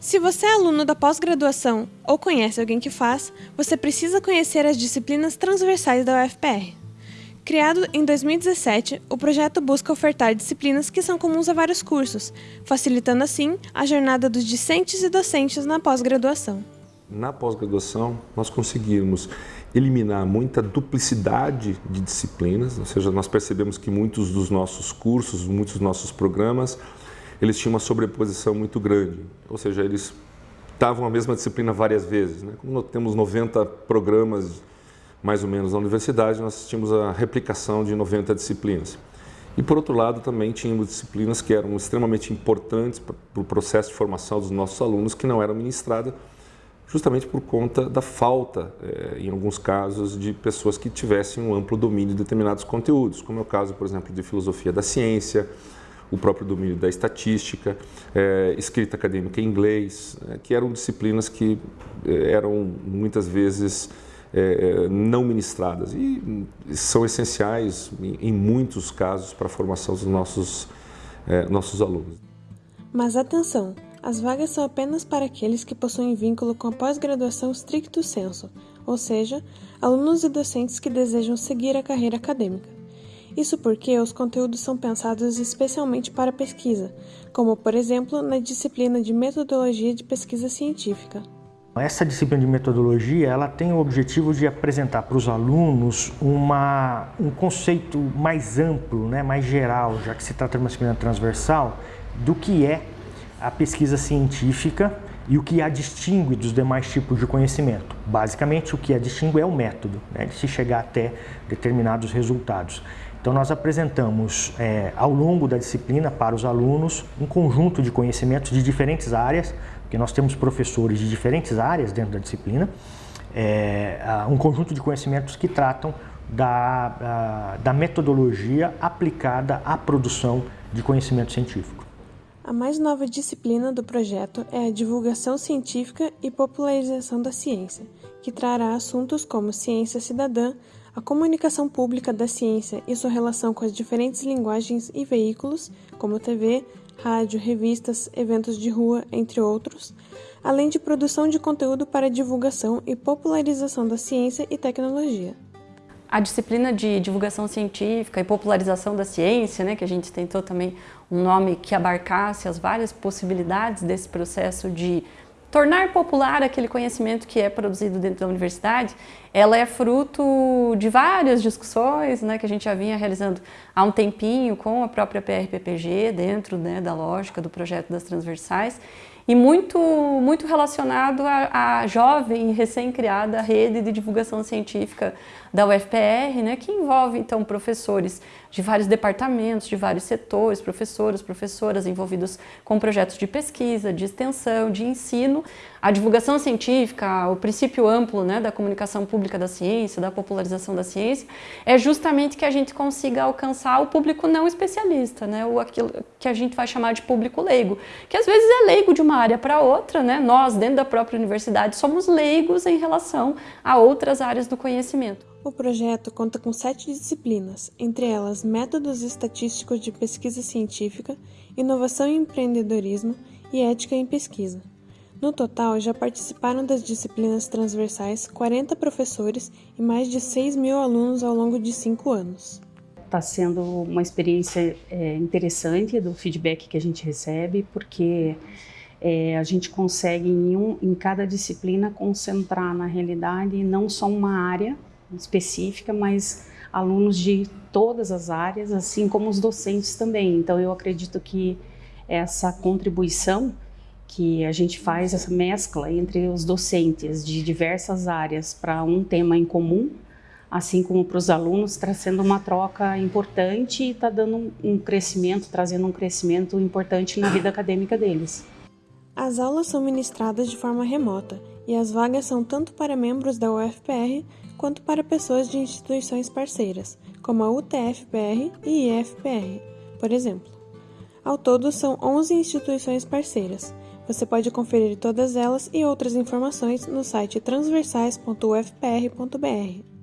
Se você é aluno da pós-graduação ou conhece alguém que faz, você precisa conhecer as disciplinas transversais da UFPR. Criado em 2017, o projeto busca ofertar disciplinas que são comuns a vários cursos, facilitando assim a jornada dos discentes e docentes na pós-graduação. Na pós-graduação, nós conseguimos eliminar muita duplicidade de disciplinas, ou seja, nós percebemos que muitos dos nossos cursos, muitos dos nossos programas eles tinham uma sobreposição muito grande, ou seja, eles estavam a mesma disciplina várias vezes. Né? Como nós temos 90 programas, mais ou menos, na universidade, nós tínhamos a replicação de 90 disciplinas. E, por outro lado, também tínhamos disciplinas que eram extremamente importantes para o processo de formação dos nossos alunos, que não eram ministradas justamente por conta da falta, eh, em alguns casos, de pessoas que tivessem um amplo domínio de determinados conteúdos, como é o caso, por exemplo, de filosofia da ciência, o próprio domínio da estatística, é, escrita acadêmica em inglês, é, que eram disciplinas que é, eram muitas vezes é, é, não ministradas e são essenciais em, em muitos casos para a formação dos nossos, nossos alunos. Mas atenção, as vagas são apenas para aqueles que possuem vínculo com a pós-graduação stricto sensu, ou seja, alunos e docentes que desejam seguir a carreira acadêmica. Isso porque os conteúdos são pensados especialmente para pesquisa, como por exemplo na disciplina de metodologia de pesquisa científica. Essa disciplina de metodologia ela tem o objetivo de apresentar para os alunos uma, um conceito mais amplo, né, mais geral, já que se trata de uma disciplina transversal, do que é a pesquisa científica e o que a distingue dos demais tipos de conhecimento. Basicamente, o que a distingue é o método, né, de se chegar até determinados resultados. Então, nós apresentamos é, ao longo da disciplina para os alunos um conjunto de conhecimentos de diferentes áreas, porque nós temos professores de diferentes áreas dentro da disciplina, é, um conjunto de conhecimentos que tratam da, da, da metodologia aplicada à produção de conhecimento científico. A mais nova disciplina do projeto é a Divulgação Científica e Popularização da Ciência, que trará assuntos como ciência cidadã, a comunicação pública da ciência e sua relação com as diferentes linguagens e veículos, como TV, rádio, revistas, eventos de rua, entre outros, além de produção de conteúdo para divulgação e popularização da ciência e tecnologia. A disciplina de divulgação científica e popularização da ciência, né, que a gente tentou também um nome que abarcasse as várias possibilidades desse processo de tornar popular aquele conhecimento que é produzido dentro da universidade, ela é fruto de várias discussões né, que a gente já vinha realizando há um tempinho com a própria PRPPG, dentro né, da lógica do projeto das transversais, e muito, muito relacionado à, à jovem recém-criada rede de divulgação científica da UFPR, né, que envolve então professores de vários departamentos, de vários setores, professoras, professoras envolvidos com projetos de pesquisa, de extensão, de ensino, a divulgação científica, o princípio amplo né, da comunicação pública da ciência, da popularização da ciência, é justamente que a gente consiga alcançar o público não especialista, né, o aquilo que a gente vai chamar de público leigo, que às vezes é leigo de uma área para outra, né, nós dentro da própria universidade somos leigos em relação a outras áreas do conhecimento. O projeto conta com sete disciplinas, entre elas métodos estatísticos de pesquisa científica, inovação e empreendedorismo e ética em pesquisa. No total, já participaram das disciplinas transversais 40 professores e mais de 6 mil alunos ao longo de cinco anos. Está sendo uma experiência é, interessante do feedback que a gente recebe, porque é, a gente consegue em, um, em cada disciplina concentrar na realidade não só uma área, específica, mas alunos de todas as áreas, assim como os docentes também. Então, eu acredito que essa contribuição que a gente faz, essa mescla entre os docentes de diversas áreas para um tema em comum, assim como para os alunos, está sendo uma troca importante e está dando um crescimento, trazendo um crescimento importante na vida acadêmica deles. As aulas são ministradas de forma remota e as vagas são tanto para membros da UFPR quanto para pessoas de instituições parceiras, como a UTFPR e IFPR, por exemplo. Ao todo, são 11 instituições parceiras. Você pode conferir todas elas e outras informações no site transversais.ufpr.br.